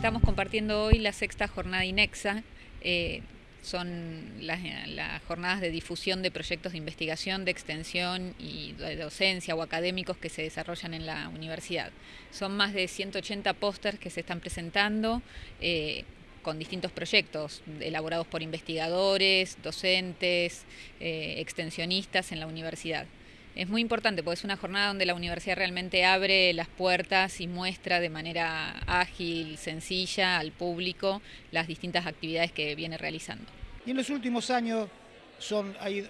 estamos compartiendo hoy la sexta jornada INEXA. Eh, son las, jornadas de difusión de proyectos de investigación, de extensión y de docencia o académicos que se desarrollan en la universidad. Son más de 180 pósters que se están presentando eh, con distintos proyectos elaborados por investigadores, docentes, eh, extensionistas en la universidad es muy importante porque es una jornada donde la universidad realmente abre las puertas y muestra de manera ágil, sencilla al público las distintas actividades que viene realizando. Y en los últimos años son, hay,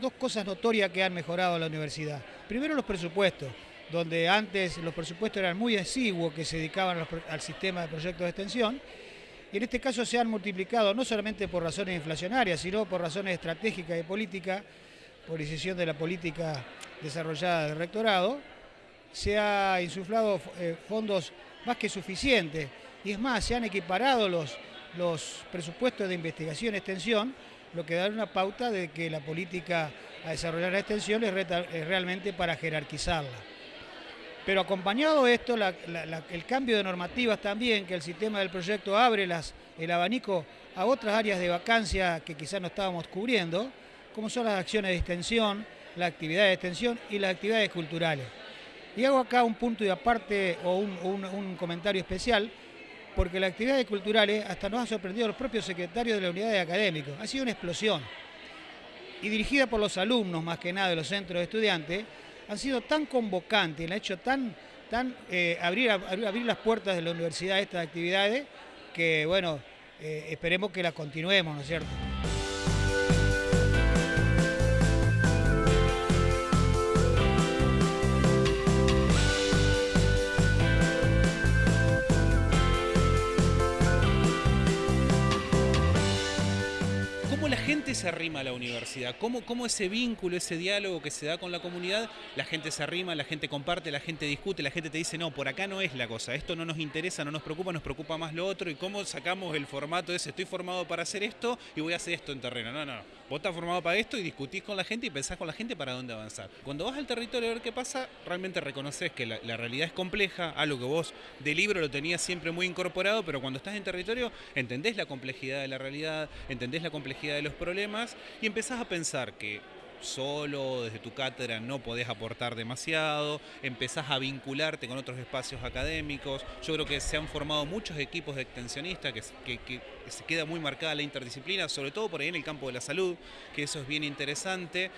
dos cosas notorias que han mejorado la universidad. Primero los presupuestos, donde antes los presupuestos eran muy exiguos que se dedicaban al sistema de proyectos de extensión, y en este caso se han multiplicado no solamente por razones inflacionarias, sino por razones estratégicas y políticas, decisión de la política desarrollada del rectorado, se ha insuflado eh, fondos más que suficientes y es más, se han equiparado los, los presupuestos de investigación y extensión, lo que da una pauta de que la política a desarrollar la extensión es, realmente para jerarquizarla. Pero acompañado de esto, el cambio de normativas también, que el sistema del proyecto abre el abanico a otras áreas de vacancia que quizás no estábamos cubriendo, como son las acciones de extensión, la actividad de extensión y las actividades culturales. Y hago acá un punto de aparte o un, comentario especial, porque las actividades culturales hasta nos ha sorprendido los propios secretarios de la unidad de académicos. Ha sido una explosión. Y dirigida por los alumnos, más que nada, de los centros de estudiantes, han sido tan convocantes, han hecho tan, tan eh, abrir, abrir las puertas de la universidad a estas actividades, que bueno, eh, esperemos que las continuemos, ¿no es cierto? Gente se arrima a la universidad? ¿Cómo, ¿Cómo ese vínculo, ese diálogo que se da con la comunidad, la gente se arrima, la gente comparte, la gente discute, la gente te dice, no, por acá no es la cosa, esto no nos interesa, no nos preocupa, nos preocupa más lo otro, y cómo sacamos el formato ese, estoy formado para hacer esto y voy a hacer esto en terreno. No, no, vos estás formado para esto y discutís con la gente y pensás con la gente para dónde avanzar. Cuando vas al territorio a ver qué pasa, realmente reconoces que la, la realidad es compleja, algo que vos de libro lo tenías siempre muy incorporado, pero cuando estás en territorio entendés la complejidad de la realidad, entendés la complejidad de los problemas y empezás a pensar que solo desde tu cátedra no podés aportar demasiado, empezás a vincularte con otros espacios académicos. Yo creo que se han formado muchos equipos de extensionistas, que, se queda muy marcada la interdisciplina, sobre todo por ahí en el campo de la salud, que eso es bien interesante.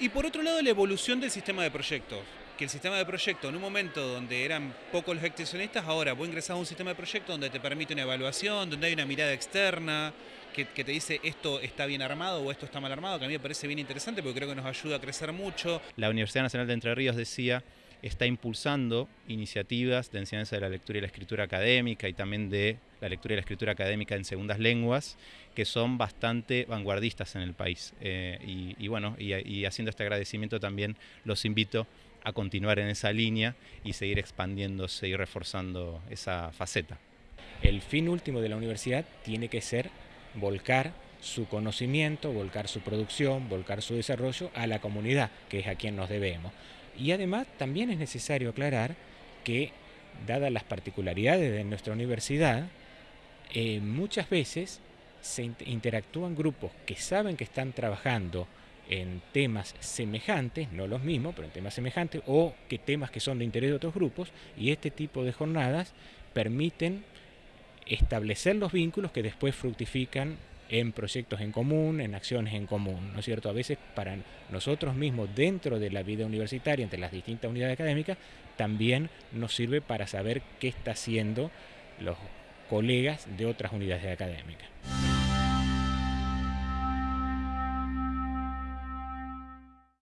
Y por otro lado, la evolución del sistema de proyectos que el sistema de proyecto en un momento donde eran pocos los extensionistas, ahora vos ingresás a un sistema de proyecto donde te permite una evaluación, donde hay una mirada externa, que, te dice esto está bien armado o esto está mal armado, que a mí me parece bien interesante porque creo que nos ayuda a crecer mucho. La Universidad Nacional de Entre Ríos decía está impulsando iniciativas de enseñanza de la lectura y la escritura académica y también de la lectura y la escritura académica en segundas lenguas, que son bastante vanguardistas en el país. Eh, y, bueno, y haciendo este agradecimiento también los invito a continuar en esa línea y seguir expandiéndose y reforzando esa faceta. El fin último de la universidad tiene que ser volcar su conocimiento, volcar su producción, volcar su desarrollo a la comunidad, que es a quien nos debemos. Y además también es necesario aclarar que, dadas las particularidades de nuestra universidad, eh, muchas veces se interactúan grupos que saben que están trabajando en temas semejantes, no los mismos, pero en temas semejantes, o que temas que son de interés de otros grupos, y este tipo de jornadas permiten establecer los vínculos que después fructifican en proyectos en común, en acciones en común, ¿no es cierto? A veces para nosotros mismos dentro de la vida universitaria, entre las distintas unidades académicas, también nos sirve para saber qué está haciendo los colegas de otras unidades académicas.